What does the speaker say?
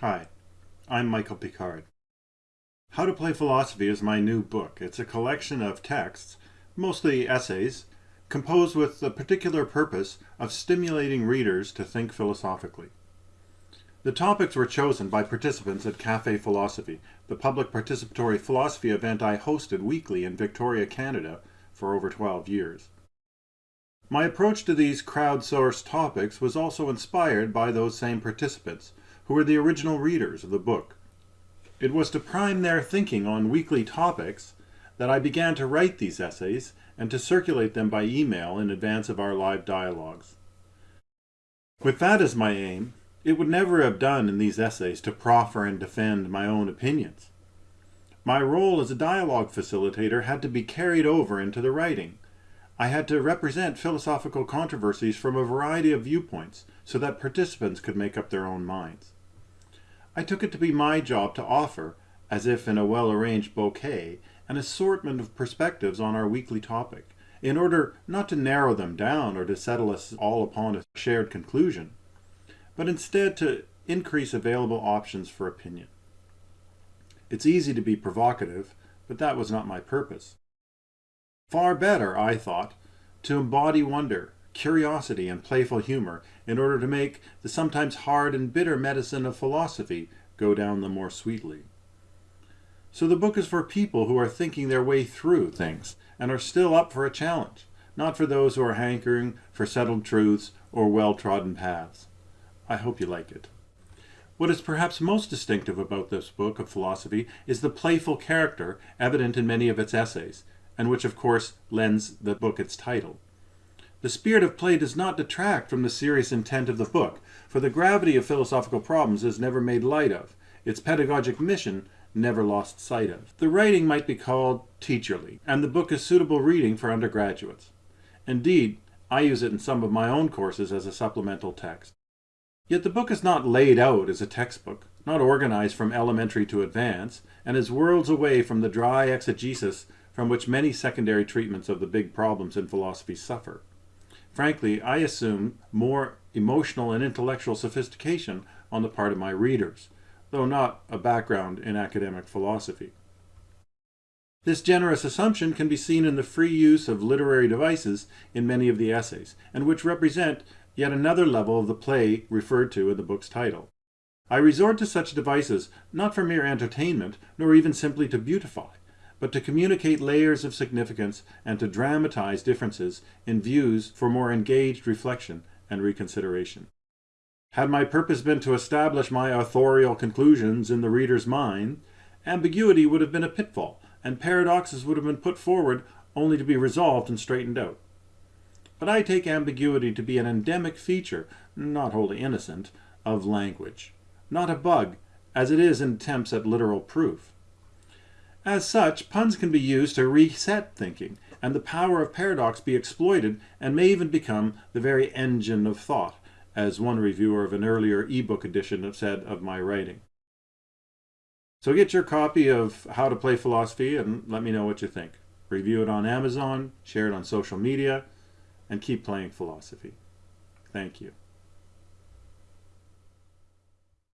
Hi, I'm Michael Picard. How to Play Philosophy is my new book. It's a collection of texts, mostly essays, composed with the particular purpose of stimulating readers to think philosophically. The topics were chosen by participants at Cafe Philosophy, the public participatory philosophy event I hosted weekly in Victoria, Canada for over 12 years. My approach to these crowdsourced topics was also inspired by those same participants, who were the original readers of the book. It was to prime their thinking on weekly topics that I began to write these essays and to circulate them by email in advance of our live dialogues. With that as my aim, it would never have done in these essays to proffer and defend my own opinions. My role as a dialogue facilitator had to be carried over into the writing. I had to represent philosophical controversies from a variety of viewpoints so that participants could make up their own minds. I took it to be my job to offer, as if in a well-arranged bouquet, an assortment of perspectives on our weekly topic, in order not to narrow them down or to settle us all upon a shared conclusion, but instead to increase available options for opinion. It's easy to be provocative, but that was not my purpose. Far better, I thought, to embody wonder, curiosity, and playful humor in order to make the sometimes hard and bitter medicine of philosophy go down the more sweetly. So the book is for people who are thinking their way through things and are still up for a challenge, not for those who are hankering for settled truths or well-trodden paths. I hope you like it. What is perhaps most distinctive about this book of philosophy is the playful character evident in many of its essays, and which of course lends the book its title. The spirit of play does not detract from the serious intent of the book, for the gravity of philosophical problems is never made light of, its pedagogic mission never lost sight of. The writing might be called teacherly, and the book is suitable reading for undergraduates. Indeed, I use it in some of my own courses as a supplemental text. Yet the book is not laid out as a textbook, not organized from elementary to advanced, and is worlds away from the dry exegesis from which many secondary treatments of the big problems in philosophy suffer. Frankly, I assume more emotional and intellectual sophistication on the part of my readers, though not a background in academic philosophy. This generous assumption can be seen in the free use of literary devices in many of the essays, and which represent yet another level of the play referred to in the book's title. I resort to such devices not for mere entertainment, nor even simply to beautify, but to communicate layers of significance and to dramatize differences in views for more engaged reflection and reconsideration. Had my purpose been to establish my authorial conclusions in the reader's mind, ambiguity would have been a pitfall, and paradoxes would have been put forward only to be resolved and straightened out. But I take ambiguity to be an endemic feature, not wholly innocent, of language, not a bug, as it is in attempts at literal proof. As such, puns can be used to reset thinking, and the power of paradox be exploited and may even become the very engine of thought, as one reviewer of an earlier ebook edition said of my writing. So get your copy of How to Play Philosophy and let me know what you think. Review it on Amazon, share it on social media, and keep playing philosophy. Thank you.